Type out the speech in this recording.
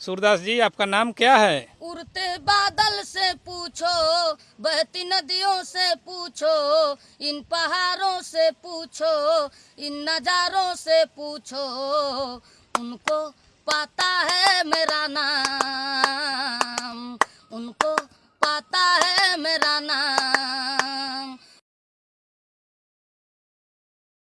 सूरदास जी, आपका नाम क्या है? उड़ते बादल से पूछो, बहती नदियों से पूछो, इन पहाड़ों से पूछो, इन नजारों से पूछो, उनको पता है मेरा नाम, उनको पता है मेरा नाम।